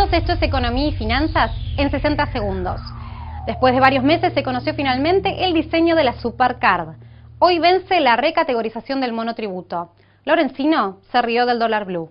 Bienvenidos, esto es Economía y Finanzas en 60 segundos. Después de varios meses se conoció finalmente el diseño de la Supercard. Hoy vence la recategorización del monotributo. Lorencino se rió del dólar blue.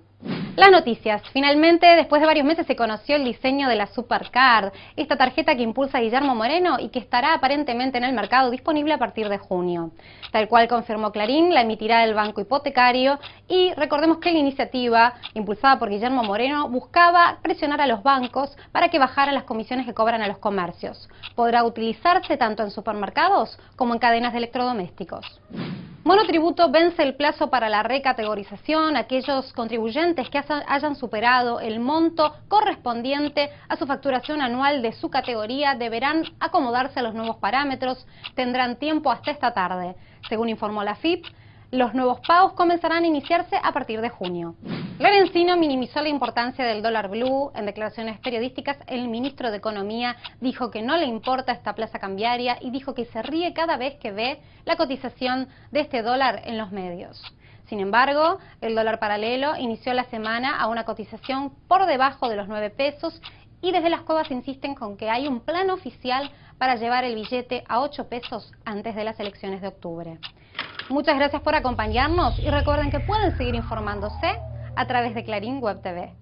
Las noticias. Finalmente, después de varios meses se conoció el diseño de la Supercard, esta tarjeta que impulsa Guillermo Moreno y que estará aparentemente en el mercado disponible a partir de junio. Tal cual confirmó Clarín, la emitirá el Banco Hipotecario y recordemos que la iniciativa, impulsada por Guillermo Moreno, buscaba presionar a los bancos para que bajaran las comisiones que cobran a los comercios. Podrá utilizarse tanto en supermercados como en cadenas de electrodomésticos. Monotributo vence el plazo para la recategorización. Aquellos contribuyentes que hayan superado el monto correspondiente a su facturación anual de su categoría deberán acomodarse a los nuevos parámetros. Tendrán tiempo hasta esta tarde. Según informó la FIP, los nuevos pagos comenzarán a iniciarse a partir de junio. Lorencino minimizó la importancia del dólar blue. En declaraciones periodísticas, el ministro de Economía dijo que no le importa esta plaza cambiaria y dijo que se ríe cada vez que ve la cotización de este dólar en los medios. Sin embargo, el dólar paralelo inició la semana a una cotización por debajo de los 9 pesos y desde las cuevas insisten con que hay un plan oficial para llevar el billete a 8 pesos antes de las elecciones de octubre. Muchas gracias por acompañarnos y recuerden que pueden seguir informándose a través de Clarín Web TV.